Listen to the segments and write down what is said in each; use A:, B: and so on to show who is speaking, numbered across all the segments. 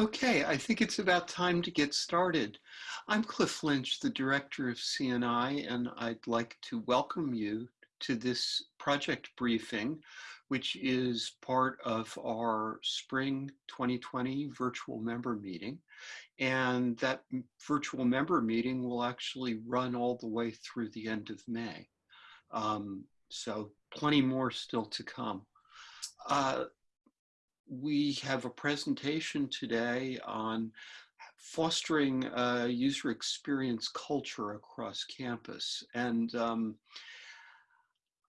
A: Okay, I think it's about time to get started. I'm Cliff Lynch, the Director of CNI, and I'd like to welcome you to this project briefing, which is part of our spring 2020 virtual member meeting. And that virtual member meeting will actually run all the way through the end of May. Um, so plenty more still to come. Uh, we have a presentation today on fostering a user experience culture across campus. And um,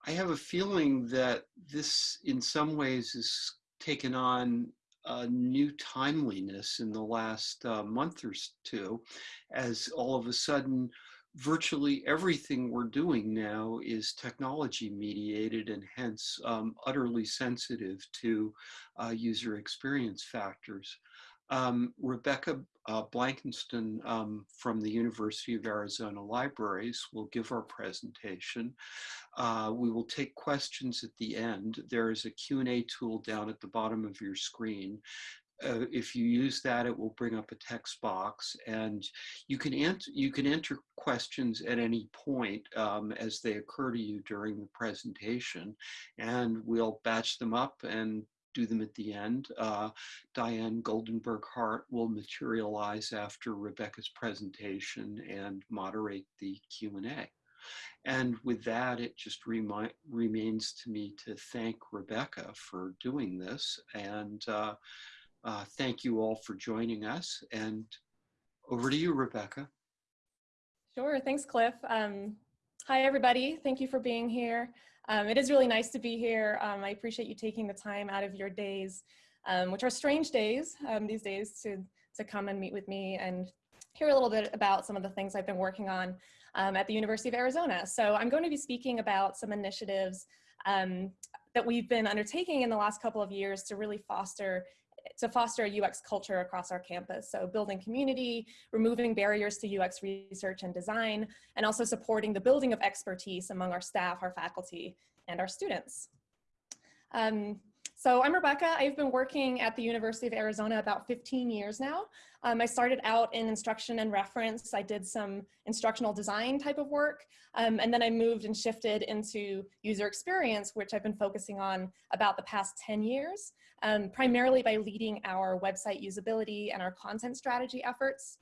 A: I have a feeling that this in some ways is taken on a new timeliness in the last uh, month or two, as all of a sudden virtually everything we're doing now is technology mediated and hence um, utterly sensitive to uh, user experience factors. Um, Rebecca uh, Blakiston um, from the University of Arizona Libraries will give our presentation. Uh, we will take questions at the end. There is a Q&A tool down at the bottom of your screen uh, if you use that, it will bring up a text box and you can, enter, you can enter questions at any point um, as they occur to you during the presentation and we'll batch them up and do them at the end. Uh, Diane Goldenberg Hart will materialize after Rebecca's presentation and moderate the Q&A. And with that, it just remains to me to thank Rebecca for doing this and uh, uh, thank you all for joining us. And over to you, Rebecca.
B: Sure, thanks, Cliff. Um, hi, everybody. Thank you for being here. Um, it is really nice to be here. Um, I appreciate you taking the time out of your days, um, which are strange days um, these days, to, to come and meet with me and hear a little bit about some of the things I've been working on um, at the University of Arizona. So I'm going to be speaking about some initiatives that we've been undertaking in the last couple of years to really foster to foster a UX culture across our campus. So building community, removing barriers to UX research and design, and also supporting the building of expertise among our staff, our faculty, and our students. Um, so I'm Rebecca. I've been working at the University of Arizona about 15 years now. Um, I started out in instruction and reference. I did some instructional design type of work, um, and then I moved and shifted into user experience, which I've been focusing on about the past 10 years, um, primarily by leading our website usability and our content strategy efforts.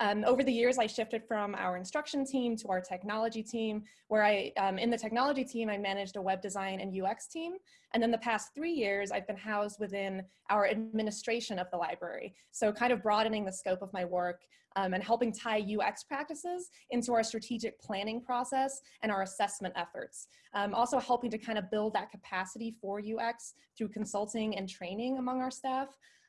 B: Um, over the years, I shifted from our instruction team to our technology team, where I, um, in the technology team, I managed a web design and UX team. And then the past three years, I've been housed within our administration of the library. So kind of broadening the scope of my work um, and helping tie UX practices into our strategic planning process and our assessment efforts. Um, also helping to kind of build that capacity for UX through consulting and training among our staff.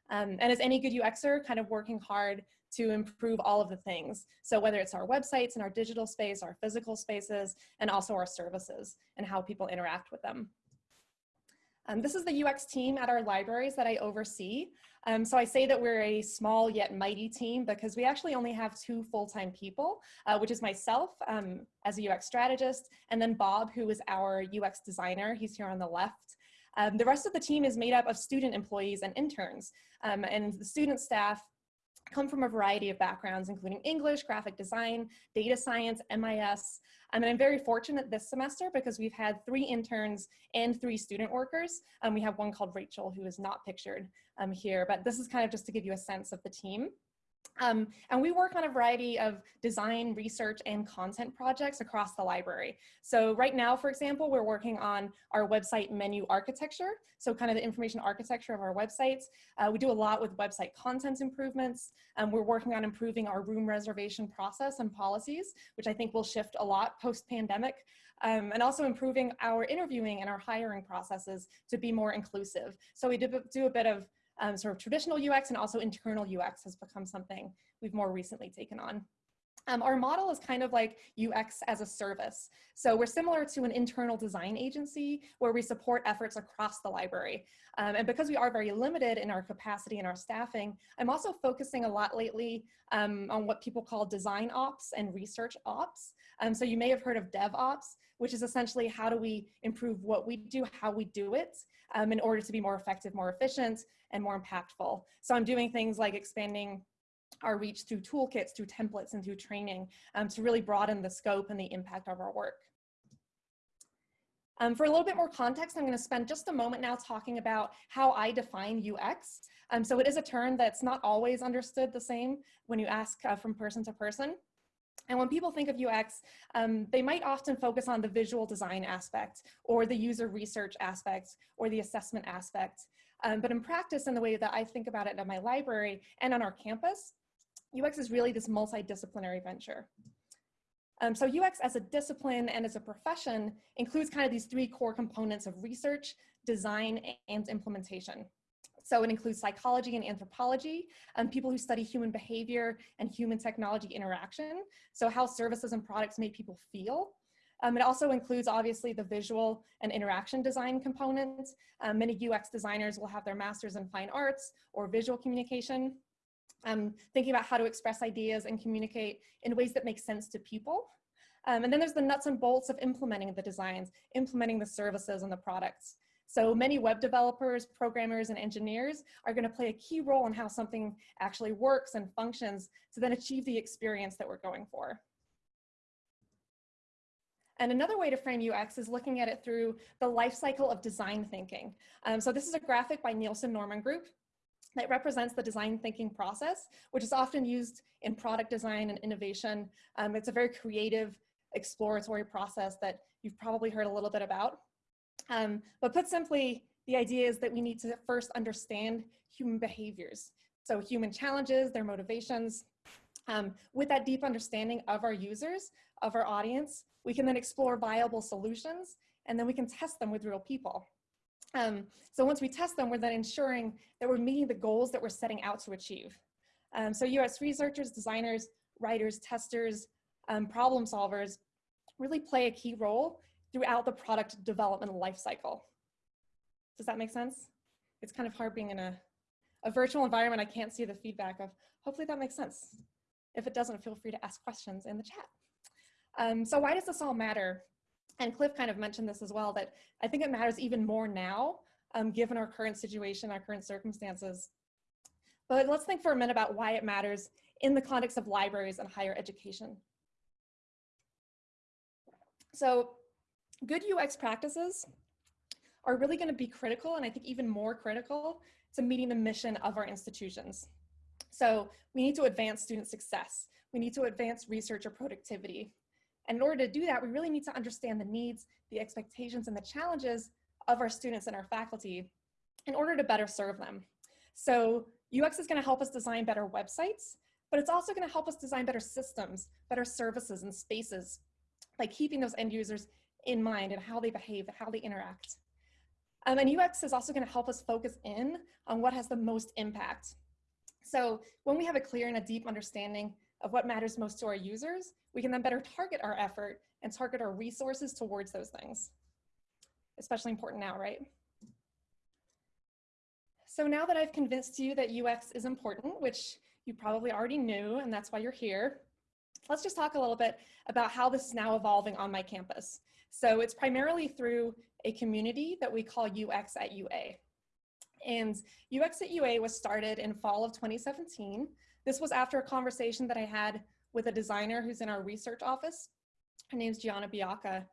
B: Um, and as any good UXer, kind of working hard to improve all of the things. So whether it's our websites and our digital space, our physical spaces, and also our services and how people interact with them. Um, this is the UX team at our libraries that I oversee. Um, so I say that we're a small yet mighty team because we actually only have two full-time people, uh, which is myself um, as a UX strategist, and then Bob, who is our UX designer. He's here on the left. Um, the rest of the team is made up of student employees and interns, um, and the student staff come from a variety of backgrounds, including English, graphic design, data science, MIS. Um, and I'm very fortunate this semester because we've had three interns and three student workers. Um, we have one called Rachel who is not pictured um, here, but this is kind of just to give you a sense of the team. Um, and we work on a variety of design, research, and content projects across the library. So right now, for example, we're working on our website menu architecture. So kind of the information architecture of our websites. Uh, we do a lot with website content improvements. Um, we're working on improving our room reservation process and policies, which I think will shift a lot post-pandemic. Um, and also improving our interviewing and our hiring processes to be more inclusive. So we do, do a bit of um, sort of traditional UX and also internal UX has become something we've more recently taken on. Um, our model is kind of like UX as a service. So we're similar to an internal design agency where we support efforts across the library. Um, and because we are very limited in our capacity and our staffing, I'm also focusing a lot lately um, on what people call design ops and research ops. Um, so you may have heard of DevOps, which is essentially how do we improve what we do, how we do it um, in order to be more effective, more efficient, and more impactful. So I'm doing things like expanding our reach through toolkits, through templates, and through training um, to really broaden the scope and the impact of our work. Um, for a little bit more context, I'm going to spend just a moment now talking about how I define UX. Um, so it is a term that's not always understood the same when you ask uh, from person to person. And when people think of UX, um, they might often focus on the visual design aspect or the user research aspect or the assessment aspect. Um, but in practice, in the way that I think about it at my library and on our campus, UX is really this multidisciplinary venture. Um, so UX as a discipline and as a profession includes kind of these three core components of research, design, and implementation. So it includes psychology and anthropology, um, people who study human behavior and human technology interaction. So how services and products make people feel. Um, it also includes obviously the visual and interaction design components. Um, many UX designers will have their masters in fine arts or visual communication um, thinking about how to express ideas and communicate in ways that make sense to people. Um, and then there's the nuts and bolts of implementing the designs, implementing the services and the products. So many web developers, programmers, and engineers are gonna play a key role in how something actually works and functions to then achieve the experience that we're going for. And another way to frame UX is looking at it through the life cycle of design thinking. Um, so this is a graphic by Nielsen Norman Group that represents the design thinking process, which is often used in product design and innovation. Um, it's a very creative, exploratory process that you've probably heard a little bit about. Um, but put simply, the idea is that we need to first understand human behaviors. So human challenges, their motivations. Um, with that deep understanding of our users, of our audience, we can then explore viable solutions and then we can test them with real people. Um, so once we test them, we're then ensuring that we're meeting the goals that we're setting out to achieve. Um, so UX researchers, designers, writers, testers, um, problem solvers really play a key role throughout the product development lifecycle. Does that make sense? It's kind of hard being in a, a virtual environment. I can't see the feedback of, hopefully that makes sense. If it doesn't, feel free to ask questions in the chat. Um, so why does this all matter? and Cliff kind of mentioned this as well, that I think it matters even more now, um, given our current situation, our current circumstances. But let's think for a minute about why it matters in the context of libraries and higher education. So good UX practices are really gonna be critical, and I think even more critical, to meeting the mission of our institutions. So we need to advance student success. We need to advance researcher productivity. And in order to do that, we really need to understand the needs, the expectations, and the challenges of our students and our faculty in order to better serve them. So UX is gonna help us design better websites, but it's also gonna help us design better systems, better services and spaces by keeping those end users in mind and how they behave, how they interact. Um, and UX is also gonna help us focus in on what has the most impact. So when we have a clear and a deep understanding of what matters most to our users, we can then better target our effort and target our resources towards those things. Especially important now, right? So now that I've convinced you that UX is important, which you probably already knew, and that's why you're here, let's just talk a little bit about how this is now evolving on my campus. So it's primarily through a community that we call UX at UA. And UX at UA was started in fall of 2017 this was after a conversation that I had with a designer who's in our research office. Her name's Gianna Biacca.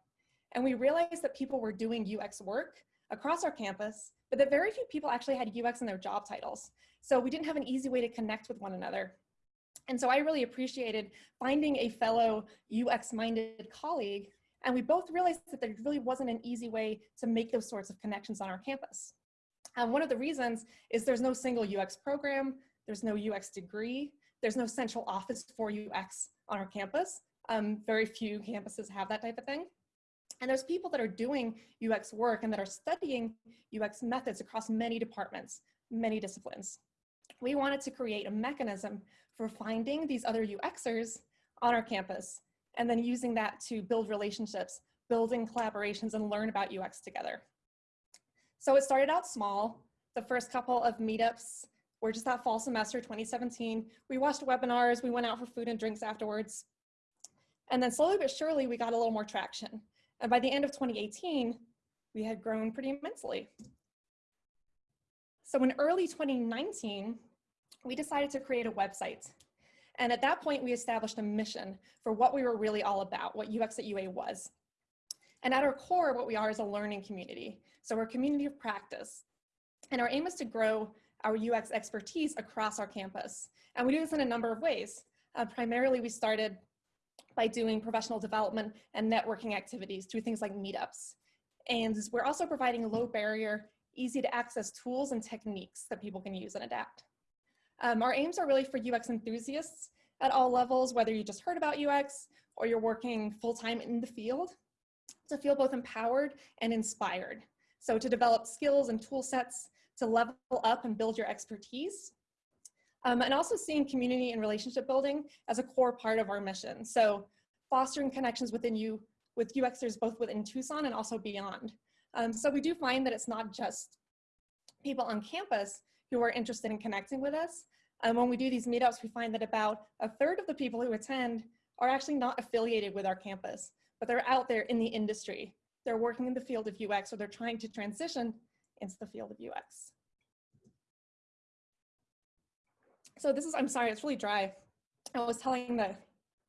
B: And we realized that people were doing UX work across our campus, but that very few people actually had UX in their job titles. So we didn't have an easy way to connect with one another. And so I really appreciated finding a fellow UX-minded colleague, and we both realized that there really wasn't an easy way to make those sorts of connections on our campus. Um, one of the reasons is there's no single UX program, there's no UX degree. There's no central office for UX on our campus. Um, very few campuses have that type of thing. And there's people that are doing UX work and that are studying UX methods across many departments, many disciplines. We wanted to create a mechanism for finding these other UXers on our campus, and then using that to build relationships, building collaborations, and learn about UX together. So it started out small. The first couple of meetups were just that fall semester 2017. We watched webinars, we went out for food and drinks afterwards. And then slowly but surely, we got a little more traction. And by the end of 2018, we had grown pretty immensely. So in early 2019, we decided to create a website. And at that point, we established a mission for what we were really all about, what UX at UA was. And at our core, what we are is a learning community. So we're a community of practice. And our aim is to grow our UX expertise across our campus. And we do this in a number of ways. Uh, primarily, we started by doing professional development and networking activities through things like meetups. And we're also providing low barrier, easy to access tools and techniques that people can use and adapt. Um, our aims are really for UX enthusiasts at all levels, whether you just heard about UX or you're working full-time in the field, to feel both empowered and inspired. So to develop skills and tool sets to level up and build your expertise. Um, and also seeing community and relationship building as a core part of our mission. So fostering connections within you with UXers both within Tucson and also beyond. Um, so we do find that it's not just people on campus who are interested in connecting with us. And when we do these meetups, we find that about a third of the people who attend are actually not affiliated with our campus, but they're out there in the industry. They're working in the field of UX or they're trying to transition into the field of UX. So this is, I'm sorry, it's really dry. I was telling the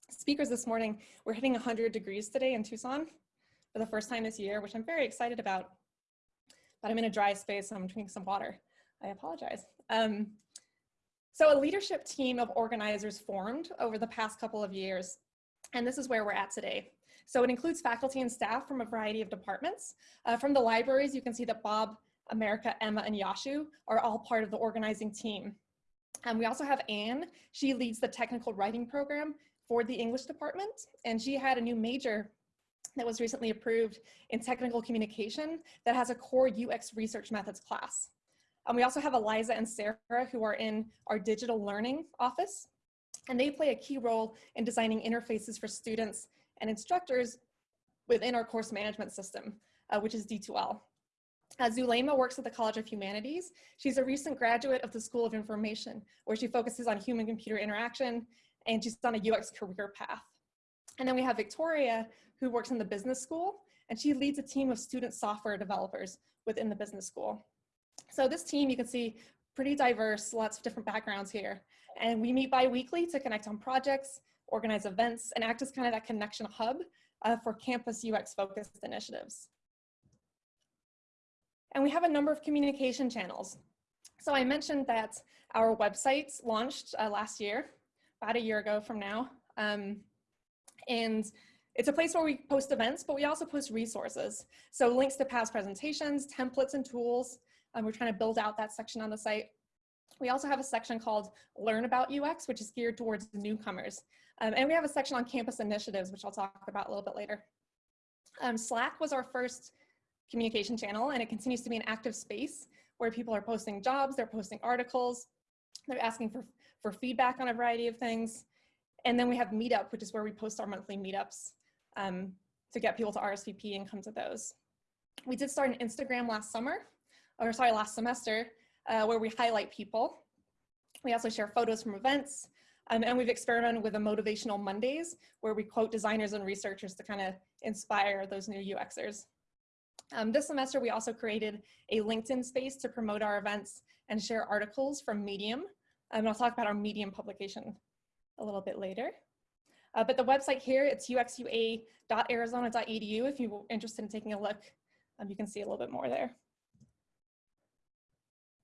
B: speakers this morning, we're hitting 100 degrees today in Tucson for the first time this year, which I'm very excited about. But I'm in a dry space, so I'm drinking some water. I apologize. Um, so a leadership team of organizers formed over the past couple of years, and this is where we're at today. So it includes faculty and staff from a variety of departments. Uh, from the libraries, you can see that Bob, America, Emma, and Yashu are all part of the organizing team. And we also have Anne. She leads the technical writing program for the English department, and she had a new major that was recently approved in technical communication that has a core UX research methods class. And we also have Eliza and Sarah who are in our digital learning office, and they play a key role in designing interfaces for students and instructors within our course management system, uh, which is D2L. Uh, Zulema works at the College of Humanities. She's a recent graduate of the School of Information, where she focuses on human-computer interaction, and she's on a UX career path. And then we have Victoria, who works in the business school, and she leads a team of student software developers within the business school. So this team, you can see, pretty diverse, lots of different backgrounds here. And we meet bi-weekly to connect on projects, organize events, and act as kind of that connection hub uh, for campus UX focused initiatives. And we have a number of communication channels. So I mentioned that our website launched uh, last year, about a year ago from now. Um, and it's a place where we post events, but we also post resources. So links to past presentations, templates and tools. Um, we're trying to build out that section on the site. We also have a section called Learn About UX, which is geared towards newcomers. Um, and we have a section on campus initiatives, which I'll talk about a little bit later. Um, Slack was our first communication channel and it continues to be an active space where people are posting jobs, they're posting articles, they're asking for, for feedback on a variety of things. And then we have Meetup, which is where we post our monthly meetups um, to get people to RSVP and come to those. We did start an Instagram last summer, or sorry, last semester, uh, where we highlight people. We also share photos from events, um, and we've experimented with a motivational Mondays, where we quote designers and researchers to kind of inspire those new UXers. Um, this semester, we also created a LinkedIn space to promote our events and share articles from Medium. Um, and I'll talk about our Medium publication a little bit later. Uh, but the website here, it's uxua.arizona.edu. If you're interested in taking a look, um, you can see a little bit more there.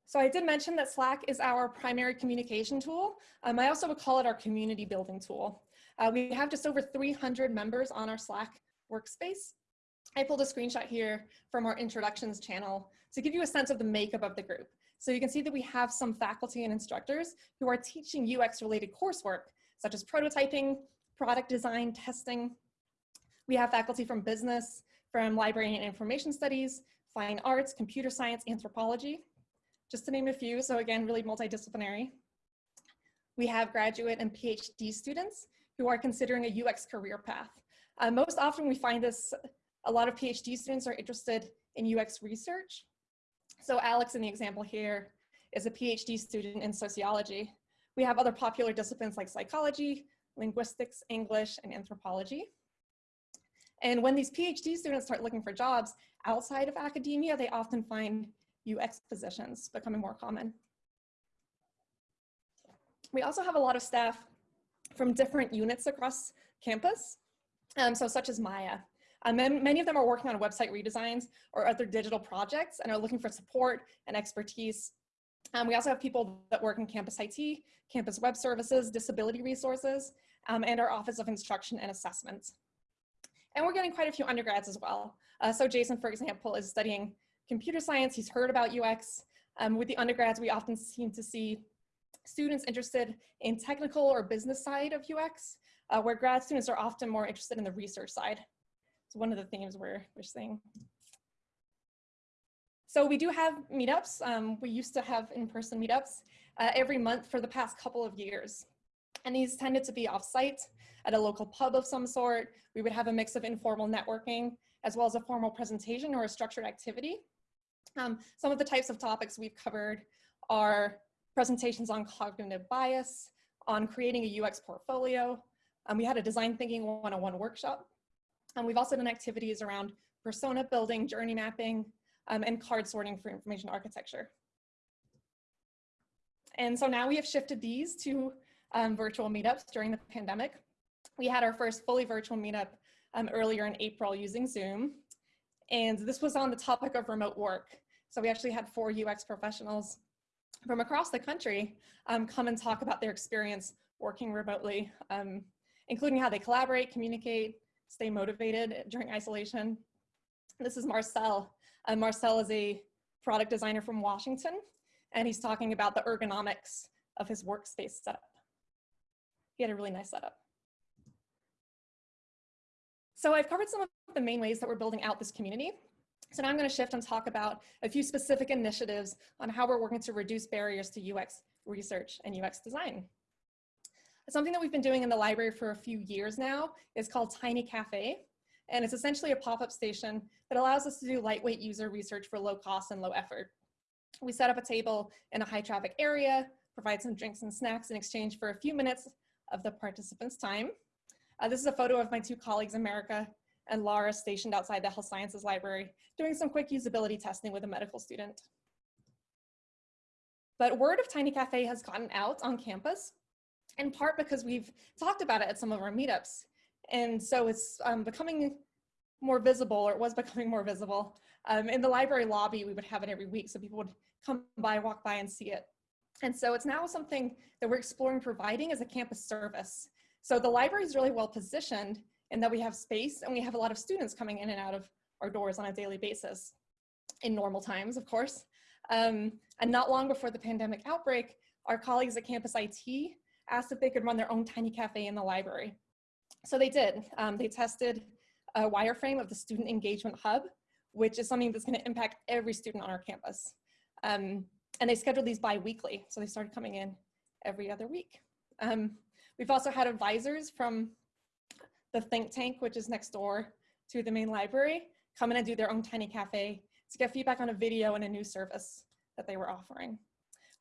B: So I did mention that Slack is our primary communication tool. Um, I also would call it our community building tool. Uh, we have just over 300 members on our Slack workspace. I pulled a screenshot here from our introductions channel to give you a sense of the makeup of the group. So you can see that we have some faculty and instructors who are teaching UX related coursework, such as prototyping, product design, testing. We have faculty from business, from library and information studies, fine arts, computer science, anthropology, just to name a few. So again, really multidisciplinary. We have graduate and PhD students who are considering a UX career path. Uh, most often we find this, a lot of PhD students are interested in UX research. So Alex in the example here is a PhD student in sociology. We have other popular disciplines like psychology, linguistics, English, and anthropology. And when these PhD students start looking for jobs outside of academia, they often find UX positions becoming more common. We also have a lot of staff from different units across campus, um, so such as Maya. Um, many of them are working on website redesigns or other digital projects and are looking for support and expertise. Um, we also have people that work in campus IT, campus web services, disability resources, um, and our Office of Instruction and Assessment. And we're getting quite a few undergrads as well. Uh, so Jason, for example, is studying computer science. He's heard about UX. Um, with the undergrads, we often seem to see students interested in technical or business side of UX, uh, where grad students are often more interested in the research side. It's one of the themes we're, we're seeing. So we do have meetups. Um, we used to have in-person meetups uh, every month for the past couple of years. And these tended to be off-site at a local pub of some sort. We would have a mix of informal networking as well as a formal presentation or a structured activity. Um, some of the types of topics we've covered are presentations on cognitive bias, on creating a UX portfolio. Um, we had a design thinking one-on-one workshop. And we've also done activities around persona building, journey mapping, um, and card sorting for information architecture. And so now we have shifted these to um, virtual meetups during the pandemic. We had our first fully virtual meetup um, earlier in April using Zoom. And this was on the topic of remote work. So we actually had four UX professionals from across the country um, come and talk about their experience working remotely, um, including how they collaborate, communicate, stay motivated during isolation. This is Marcel. Uh, Marcel is a product designer from Washington, and he's talking about the ergonomics of his workspace setup. He had a really nice setup. So I've covered some of the main ways that we're building out this community. So now I'm going to shift and talk about a few specific initiatives on how we're working to reduce barriers to UX research and UX design. Something that we've been doing in the library for a few years now is called Tiny Cafe. And it's essentially a pop-up station that allows us to do lightweight user research for low cost and low effort. We set up a table in a high traffic area, provide some drinks and snacks in exchange for a few minutes of the participants' time. Uh, this is a photo of my two colleagues, America and Laura, stationed outside the Health Sciences Library, doing some quick usability testing with a medical student. But word of Tiny Cafe has gotten out on campus, in part because we've talked about it at some of our meetups. And so it's um, becoming more visible, or it was becoming more visible. Um, in the library lobby, we would have it every week, so people would come by, walk by, and see it. And so it's now something that we're exploring providing as a campus service. So the library is really well positioned in that we have space and we have a lot of students coming in and out of our doors on a daily basis in normal times, of course. Um, and not long before the pandemic outbreak, our colleagues at Campus IT asked if they could run their own tiny cafe in the library. So they did. Um, they tested a wireframe of the Student Engagement Hub, which is something that's gonna impact every student on our campus. Um, and they scheduled these bi-weekly, so they started coming in every other week. Um, we've also had advisors from the think tank, which is next door to the main library, come in and do their own tiny cafe to get feedback on a video and a new service that they were offering.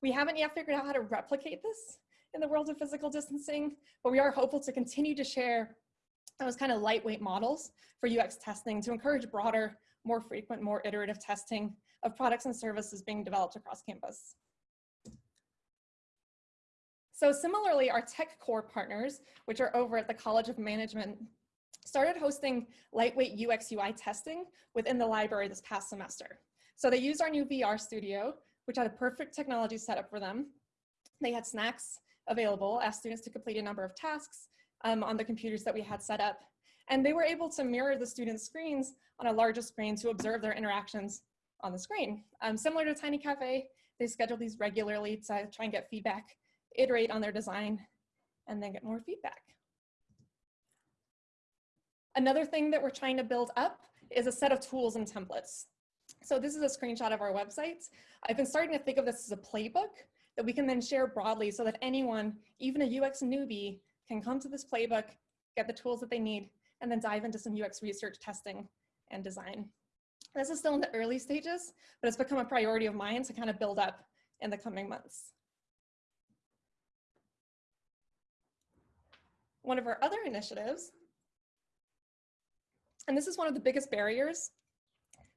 B: We haven't yet figured out how to replicate this in the world of physical distancing, but we are hopeful to continue to share those kind of lightweight models for UX testing to encourage broader, more frequent, more iterative testing of products and services being developed across campus. So similarly, our tech core partners, which are over at the College of Management, started hosting lightweight UX UI testing within the library this past semester. So they used our new VR studio, which had a perfect technology setup for them. They had snacks available, asked students to complete a number of tasks um, on the computers that we had set up. And they were able to mirror the students' screens on a larger screen to observe their interactions on the screen. Um, similar to Tiny Cafe, they schedule these regularly to try and get feedback, iterate on their design, and then get more feedback. Another thing that we're trying to build up is a set of tools and templates. So this is a screenshot of our website. I've been starting to think of this as a playbook that we can then share broadly so that anyone, even a UX newbie, can come to this playbook, get the tools that they need, and then dive into some UX research testing and design. This is still in the early stages, but it's become a priority of mine to kind of build up in the coming months. One of our other initiatives, and this is one of the biggest barriers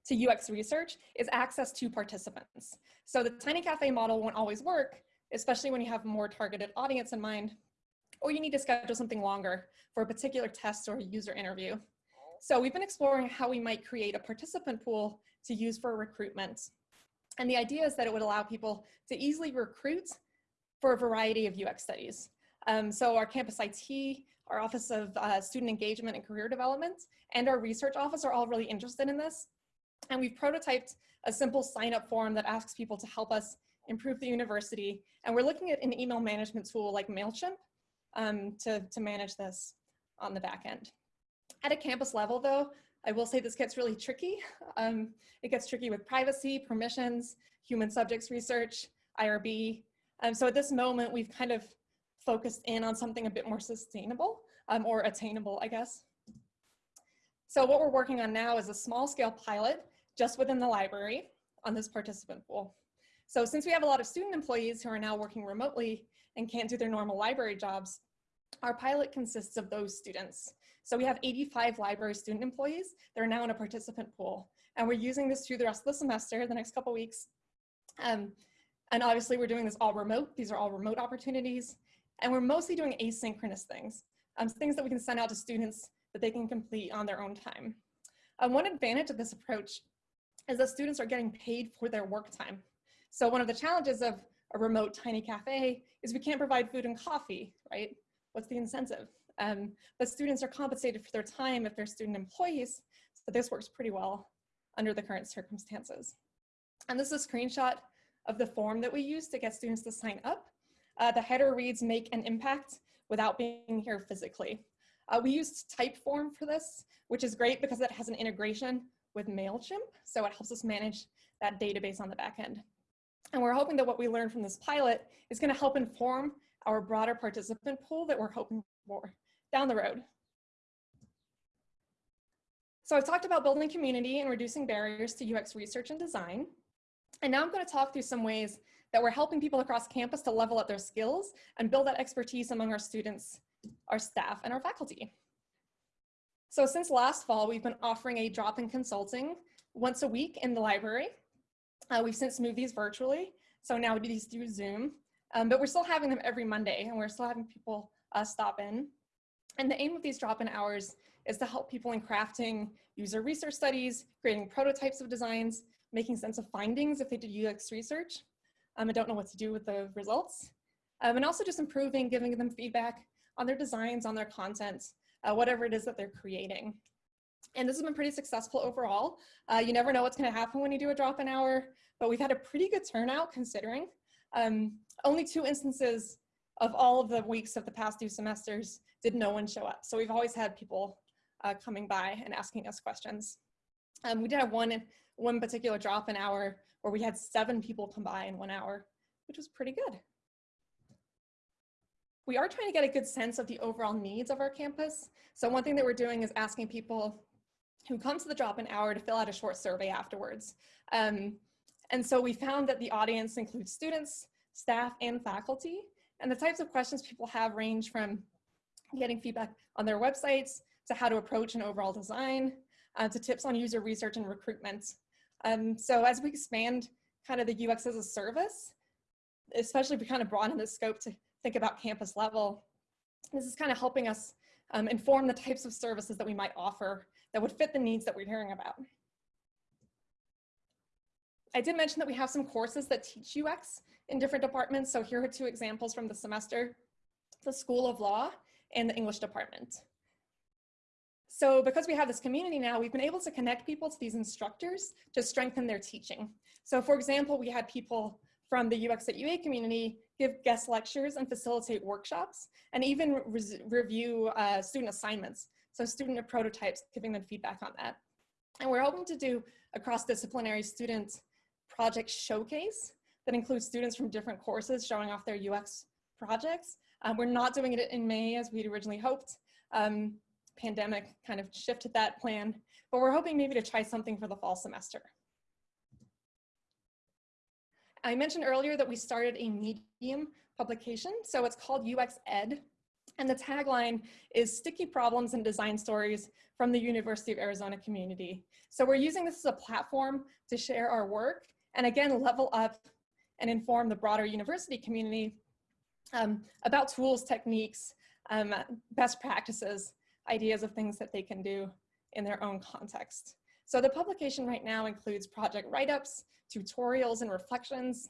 B: to UX research, is access to participants. So the Tiny Cafe model won't always work, especially when you have a more targeted audience in mind, or you need to schedule something longer for a particular test or a user interview. So we've been exploring how we might create a participant pool to use for recruitment. And the idea is that it would allow people to easily recruit for a variety of UX studies. Um, so our campus IT, our Office of uh, Student Engagement and Career Development, and our research office are all really interested in this. And we've prototyped a simple sign up form that asks people to help us improve the university. And we're looking at an email management tool like MailChimp um, to, to manage this on the back end. At a campus level though, I will say this gets really tricky. Um, it gets tricky with privacy, permissions, human subjects research, IRB. Um, so at this moment, we've kind of focused in on something a bit more sustainable um, or attainable, I guess. So what we're working on now is a small scale pilot just within the library on this participant pool. So since we have a lot of student employees who are now working remotely and can't do their normal library jobs, our pilot consists of those students. So we have 85 library student employees that are now in a participant pool. And we're using this through the rest of the semester, the next couple weeks. Um, and obviously we're doing this all remote. These are all remote opportunities. And we're mostly doing asynchronous things, um, things that we can send out to students that they can complete on their own time. Um, one advantage of this approach is that students are getting paid for their work time. So one of the challenges of a remote tiny cafe is we can't provide food and coffee, right? What's the incentive? Um, but students are compensated for their time if they're student employees. So this works pretty well under the current circumstances. And this is a screenshot of the form that we use to get students to sign up. Uh, the header reads make an impact without being here physically. Uh, we used Typeform for this, which is great because it has an integration with MailChimp. So it helps us manage that database on the back end. And we're hoping that what we learned from this pilot is gonna help inform our broader participant pool that we're hoping for down the road. So I've talked about building community and reducing barriers to UX research and design. And now I'm gonna talk through some ways that we're helping people across campus to level up their skills and build that expertise among our students, our staff, and our faculty. So since last fall, we've been offering a drop-in consulting once a week in the library. Uh, we've since moved these virtually, so now we do these through Zoom, um, but we're still having them every Monday, and we're still having people uh, stop in. And the aim of these drop-in hours is to help people in crafting user research studies, creating prototypes of designs, making sense of findings if they did UX research, um, and don't know what to do with the results, um, and also just improving, giving them feedback on their designs, on their content, uh, whatever it is that they're creating. And this has been pretty successful overall. Uh, you never know what's gonna happen when you do a drop-in hour, but we've had a pretty good turnout considering. Um, only two instances of all of the weeks of the past two semesters did no one show up. So we've always had people uh, coming by and asking us questions. Um, we did have one, one particular drop-in hour where we had seven people come by in one hour, which was pretty good. We are trying to get a good sense of the overall needs of our campus. So one thing that we're doing is asking people who come to the drop-in hour to fill out a short survey afterwards. Um, and so we found that the audience includes students, staff, and faculty. And the types of questions people have range from getting feedback on their websites to how to approach an overall design, uh, to tips on user research and recruitment. Um, so as we expand kind of the UX as a service, especially if we kind of broaden the scope to think about campus level, this is kind of helping us um, inform the types of services that we might offer that would fit the needs that we're hearing about. I did mention that we have some courses that teach UX in different departments. So here are two examples from the semester, the School of Law and the English department. So because we have this community now, we've been able to connect people to these instructors to strengthen their teaching. So for example, we had people from the UX at UA community give guest lectures and facilitate workshops and even review uh, student assignments. So student prototypes, giving them feedback on that. And we're hoping to do a cross-disciplinary student project showcase that includes students from different courses showing off their UX projects. Um, we're not doing it in May as we'd originally hoped. Um, pandemic kind of shifted that plan, but we're hoping maybe to try something for the fall semester. I mentioned earlier that we started a Medium publication, so it's called UX Ed, and the tagline is sticky problems and design stories from the University of Arizona community. So we're using this as a platform to share our work and again, level up and inform the broader university community um, about tools, techniques, um, best practices, ideas of things that they can do in their own context. So the publication right now includes project write-ups, tutorials and reflections.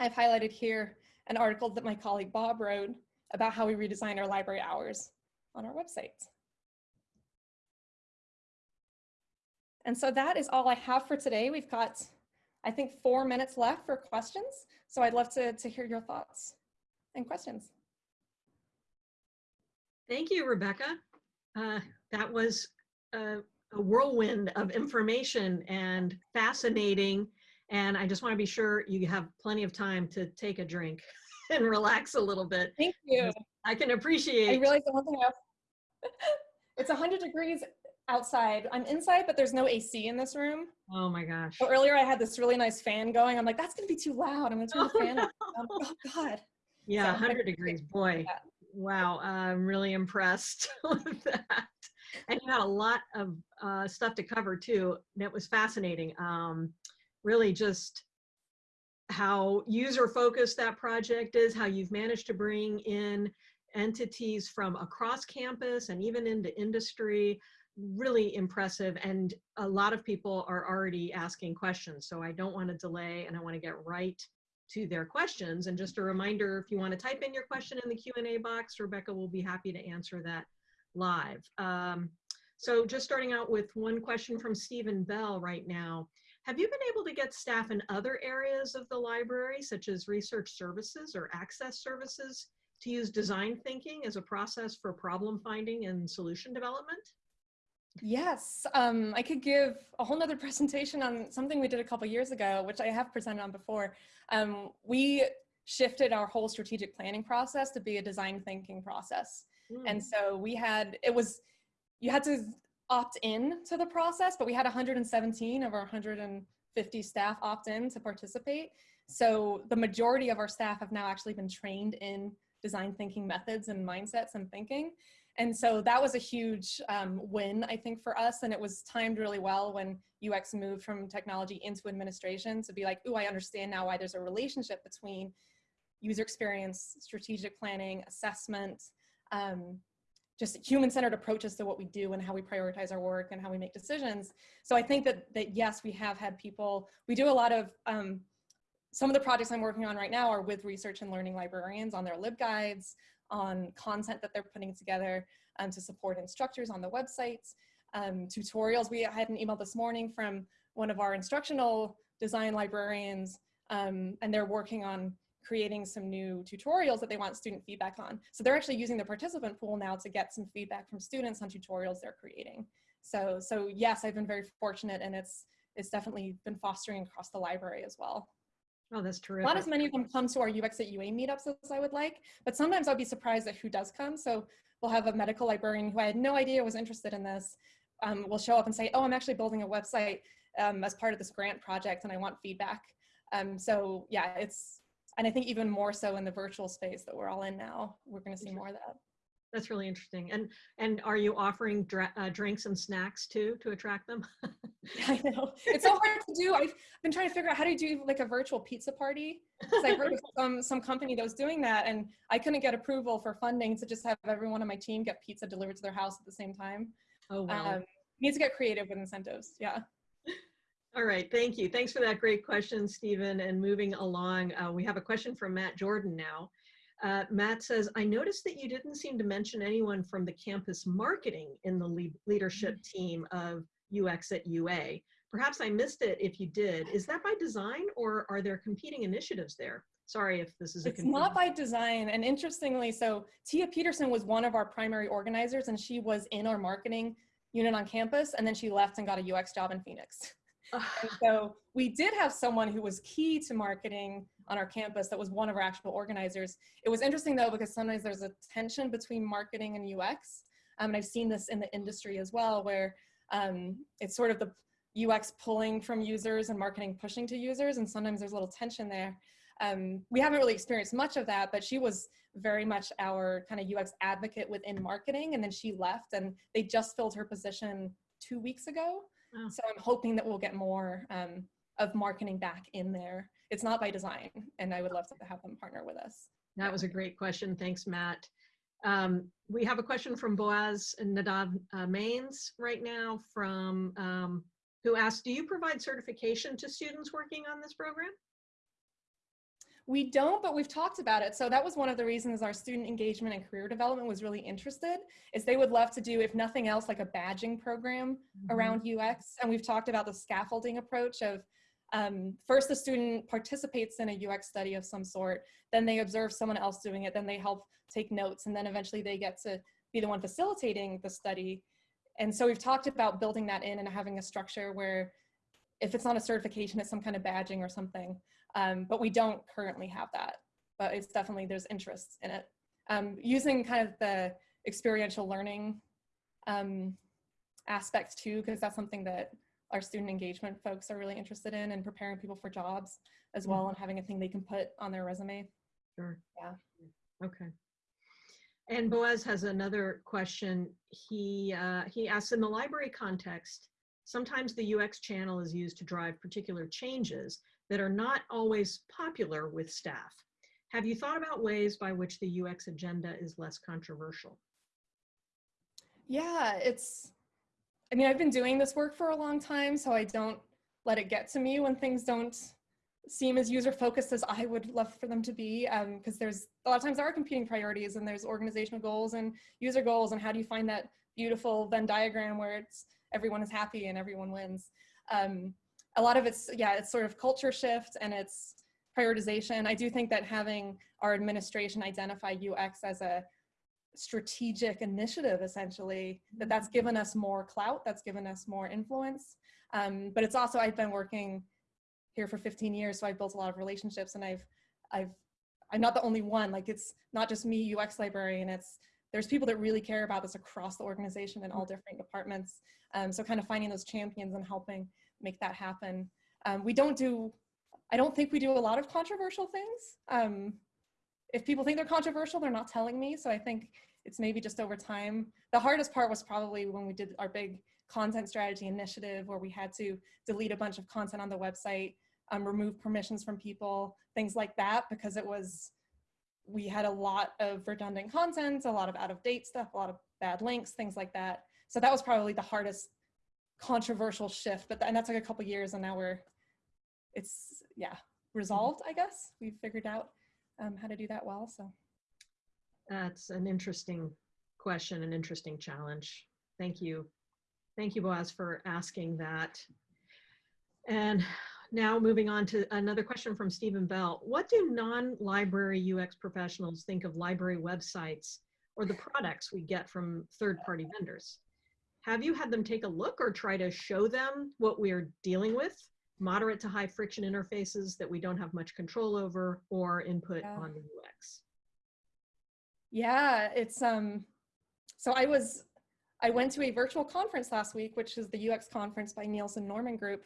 B: I've highlighted here an article that my colleague Bob wrote about how we redesign our library hours on our website. And so that is all I have for today. We've got, I think, four minutes left for questions. So I'd love to, to hear your thoughts and questions.
C: Thank you, Rebecca. Uh, that was a, a whirlwind of information and fascinating. And I just want to be sure you have plenty of time to take a drink and relax a little bit.
B: Thank you.
C: I can appreciate.
B: I realized the one thing else. it's 100 degrees outside. I'm inside, but there's no AC in this room.
C: Oh my gosh.
B: So earlier I had this really nice fan going. I'm like, that's gonna be too loud. I'm gonna turn the
C: Oh,
B: fan
C: no.
B: off. Oh God.
C: Yeah,
B: So,
C: 100 degrees, boy.
B: Yeah.
C: Wow, I'm really impressed with that. And you had a lot of uh, stuff to cover too. That was fascinating. Um, really just how user focused that project is, how you've managed to bring in entities from across campus and even into industry. Really impressive. And a lot of people are already asking questions. So I don't want to delay and I want to get right to their questions. And just a reminder, if you want to type in your question in the Q&A box, Rebecca will be happy to answer that live. Um, so just starting out with one question from Stephen Bell right now. Have you been able to get staff in other areas of the library, such as research services or access services, to use design thinking as a process for problem finding and solution development?
B: Yes, um, I could give a whole nother presentation on something we did a couple years ago, which I have presented on before. Um, we shifted our whole strategic planning process to be a design thinking process. And so we had, it was, you had to opt in to the process, but we had 117 of our 150 staff opt in to participate. So the majority of our staff have now actually been trained in design thinking methods and mindsets and thinking. And so that was a huge um, win, I think, for us. And it was timed really well when UX moved from technology into administration to be like, ooh, I understand now why there's a relationship between user experience, strategic planning, assessment, um, just human-centered approaches to what we do and how we prioritize our work and how we make decisions. So I think that, that yes, we have had people, we do a lot of, um, some of the projects I'm working on right now are with research and learning librarians on their LibGuides, on content that they're putting together um, to support instructors on the websites, um, tutorials. We had an email this morning from one of our instructional design librarians, um, and they're working on creating some new tutorials that they want student feedback on. So they're actually using the participant pool now to get some feedback from students on tutorials they're creating. So, so yes, I've been very fortunate and it's, it's definitely been fostering across the library as well.
C: Oh, that's terrific.
B: Not as many of them come to our UX at UA meetups as I would like, but sometimes I'd be surprised at who does come. So we'll have a medical librarian who I had no idea was interested in this, um, will show up and say, oh, I'm actually building a website um, as part of this grant project and I want feedback. Um, so yeah, it's, and I think even more so in the virtual space that we're all in now, we're gonna see more of that.
C: That's really interesting. And and are you offering dra- uh, drinks and snacks too to attract them?
B: I know. It's so hard to do. I've been trying to figure out how to do like a virtual pizza party. Because I heard of some, some company that was doing that and I couldn't get approval for funding to just have everyone on my team get pizza delivered to their house at the same time.
C: oh wow.
B: Um, need to get creative with incentives. Yeah.
C: All right, thank you. Thanks for that great question, Stephen. And moving along, uh, we have a question from Matt Jordan now. Uh, Matt says, I noticed that you didn't seem to mention anyone from the campus marketing in the lead leadership team of UX at UA. Perhaps I missed it if you did. Is that by design or are there competing initiatives there? Sorry if this is a
B: It's not by design. And interestingly, so Tia Peterson was one of our primary organizers and she was in our marketing unit on campus and then she left and got a UX job in Phoenix. And so we did have someone who was key to marketing on our campus that was one of our actual organizers. It was interesting though, because sometimes there's a tension between marketing and UX. Um, and I've seen this in the industry as well, where um, it's sort of the UX pulling from users and marketing pushing to users. And sometimes there's a little tension there. Um, we haven't really experienced much of that, but she was very much our kind of UX advocate within marketing. And then she left and they just filled her position two weeks ago.
C: Oh.
B: So I'm hoping that we'll get more um, of marketing back in there. It's not by design, and I would love to have them partner with us.
C: That was a great question. Thanks, Matt. Um, we have a question from Boaz and Nadav uh, Manes right now from um, who asked, do you provide certification to students working on this program?
B: We don't, but we've talked about it. So that was one of the reasons our student engagement and career development was really interested is they would love to do, if nothing else, like a badging program around UX. And we've talked about the scaffolding approach of um, first the student participates in a UX study of some sort, then they observe someone else doing it, then they help take notes, and then eventually they get to be the one facilitating the study. And so we've talked about building that in and having a structure where if it's not a certification, it's some kind of badging or something. Um, but we don't currently have that, but it's definitely, there's interest in it. Um, using kind of the experiential learning um, aspects too, because that's something that our student engagement folks are really interested in and preparing people for jobs as well and having a thing they can put on their resume.
C: Sure.
B: Yeah.
C: Okay. And Boaz has another question. He, uh, he asks, in the library context, sometimes the UX channel is used to drive particular changes that are not always popular with staff. Have you thought about ways by which the UX agenda is less controversial?
B: Yeah, it's, I mean, I've been doing this work for a long time, so I don't let it get to me when things don't seem as user focused as I would love for them to be. Because um, there's a lot of times there are competing priorities and there's organizational goals and user goals. And how do you find that beautiful Venn diagram where it's everyone is happy and everyone wins? Um, a lot of it's, yeah, it's sort of culture shift and it's prioritization. I do think that having our administration identify UX as a strategic initiative essentially that that's given us more clout that's given us more influence. Um, but it's also i've been working here for 15 years so i've built a lot of relationships and i've i've i'm not the only one. Like it's not just me ux librarian it's there's people that really care about this across the organization in all different departments. Um, so kind of finding those champions and helping make that happen. Um, we don't do i don't think we do a lot of controversial things. Um, if people think they're controversial, they're not telling me. So I think it's maybe just over time. The hardest part was probably when we did our big content strategy initiative where we had to delete a bunch of content on the website, um, remove permissions from people, things like that, because it was, we had a lot of redundant content, a lot of out of date stuff, a lot of bad links, things like that. So that was probably the hardest controversial shift, but and that took a couple years and now we're, it's, yeah, resolved, I guess. We've figured out um, how to do that well. So
C: That's an interesting question, an interesting challenge. Thank you. Thank you, Boaz, for asking that. And now moving on to another question from Steven Bell. What do non-library UX professionals think of library websites or the products we get from third-party vendors? Have you had them take a look or try to show them what we're dealing with? Moderate to high friction interfaces that we don't have much control over or input
B: Yeah.
C: on the UX.
B: yeah, it's, um, so I was, I went to a virtual conference last week, which is the UX conference by Nielsen Norman Group.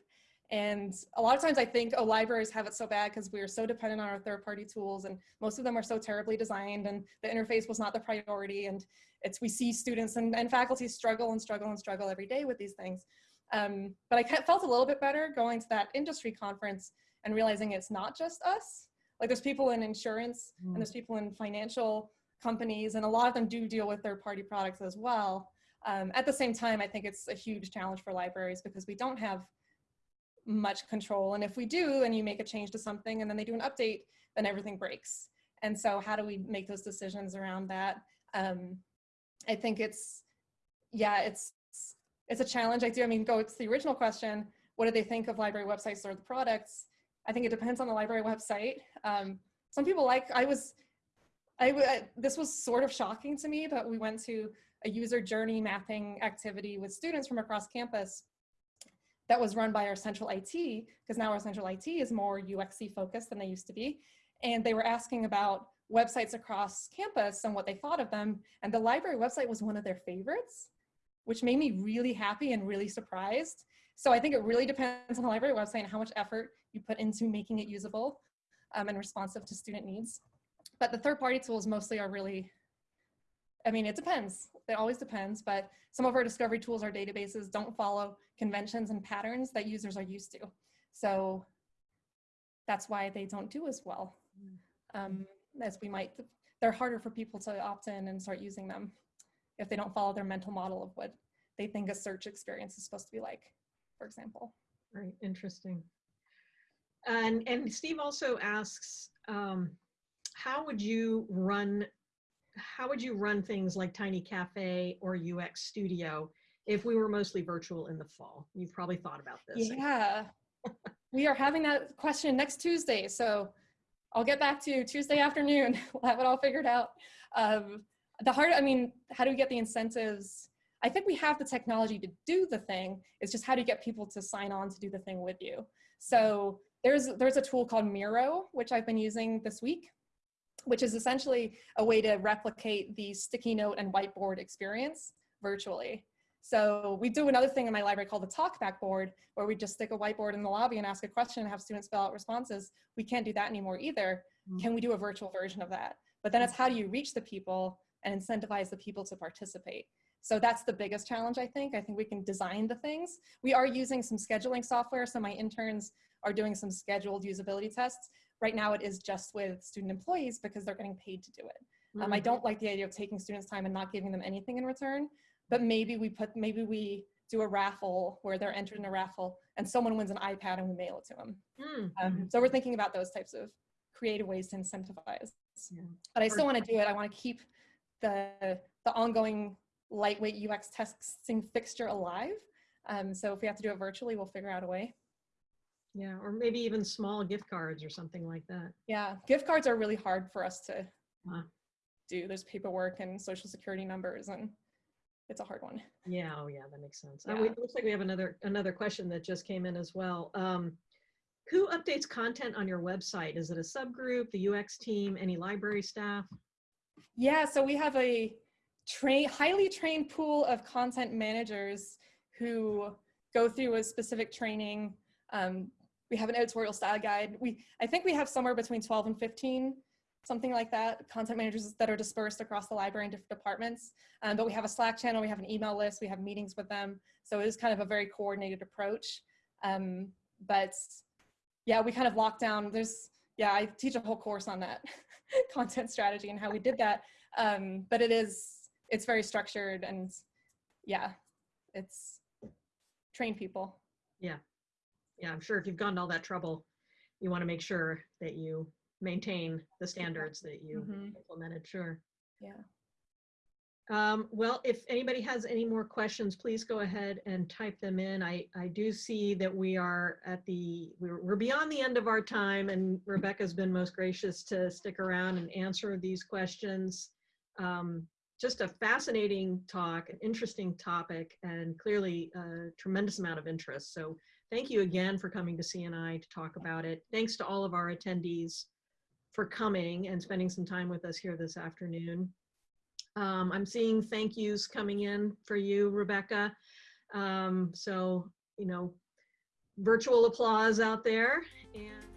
B: And a lot of times I think, oh, libraries have it so bad because we are so dependent on our third party tools and most of them are so terribly designed and the interface was not the priority. And it's, we see students and, and faculty struggle and struggle and struggle every day with these things. Um, but I felt a little bit better going to that industry conference and realizing it's not just us. Like there's people in insurance
C: Mm.
B: and there's people in financial companies and a lot of them do deal with third party products as well. Um, at the same time, I think it's a huge challenge for libraries because we don't have much control. And if we do, and you make a change to something and then they do an update, then everything breaks. And so how do we make those decisions around that? Um, I think it's, yeah, it's, it's a challenge. I do, I mean, go to the original question, what do they think of library websites or the products? I think it depends on the library website. Um, some people like, I was, I, I- this was sort of shocking to me, but we went to a user journey mapping activity with students from across campus that was run by our central IT, because now our central IT is more UXC focused than they used to be. And they were asking about websites across campus and what they thought of them. And the library website was one of their favorites, which made me really happy and really surprised. So I think it really depends on the library website and how much effort you put into making it usable um, and responsive to student needs. But the third party tools mostly are really, I mean, it depends. It always depends, but some of our discovery tools, our databases don't follow conventions and patterns that users are used to. So that's why they don't do as well um, as we might. They're harder for people to opt in and start using them if they don't follow their mental model of what they think a search experience is supposed to be like, for example.
C: Right, interesting. And, and Steve also asks, um, how would you run, how would you run things like Tiny Cafe or UX Studio if we were mostly virtual in the fall? You've probably thought about this.
B: Yeah, we are having that question next Tuesday. So I'll get back to you Tuesday afternoon. we'll have it all figured out. Um, the hard, I mean, how do we get the incentives? I think we have the technology to do the thing. It's just how do you get people to sign on to do the thing with you? So there's, there's a tool called Miro, which I've been using this week, which is essentially a way to replicate the sticky note and whiteboard experience virtually. So we do another thing in my library called the talkback board, where we just stick a whiteboard in the lobby and ask a question and have students fill out responses. We can't do that anymore either.
C: Mm.
B: Can we do a virtual version of that? But then it's how do you reach the people and incentivize the people to participate? So that's the biggest challenge, I think. I think we can design the things. We are using some scheduling software, so my interns are doing some scheduled usability tests. Right now it is just with student employees because they're getting paid to do it. Um, I
C: Mhm.
B: don't like the idea of taking students' time and not giving them anything in return, but maybe we put, maybe we do a raffle where they're entered in a raffle and someone wins an iPad and we mail it to them.
C: Mm,
B: Um, so we're thinking about those types of creative ways to incentivize.
C: Yeah.
B: But I still want to do it. I want to keep the the ongoing lightweight UX testing fixture alive. Um, so if we have to do it virtually, we'll figure out a way.
C: Yeah, or maybe even small gift cards or something like that.
B: Yeah, gift cards are really hard for us to
C: Wow.
B: do. There's paperwork and social security numbers, and it's a hard one.
C: Yeah, oh yeah, that makes sense.
B: Yeah.
C: Oh, it looks like we have another, another question that just came in as well. Um, who updates content on your website? Is it a subgroup, the UX team, any library staff?
B: Yeah, so we have a train, highly trained pool of content managers who go through a specific training. Um, we have an editorial style guide. We, I think we have somewhere between 12 and 15, something like that, content managers that are dispersed across the library in different departments. Um, but we have a Slack channel, we have an email list, we have meetings with them. So it is kind of a very coordinated approach. Um, but yeah, we kind of lock down, there's, yeah, I teach a whole course on that content strategy and how we did that. Um, but it is, it's very structured and yeah, it's train people.
C: Yeah, Yeah, I'm sure if you've gone to all that trouble, you want to make sure that you maintain the standards that you
B: Mhm.
C: implemented, sure.
B: Yeah.
C: Um, well, if anybody has any more questions, please go ahead and type them in. I, I do see that we are at the, we're, we're beyond the end of our time and Rebecca's been most gracious to stick around and answer these questions. Um, just a fascinating talk, an interesting topic, and clearly a tremendous amount of interest. So thank you again for coming to CNI to talk about it. Thanks to all of our attendees for coming and spending some time with us here this afternoon. Um, I'm seeing thank yous coming in for you, Rebecca. Um, so, you know, virtual applause out there. And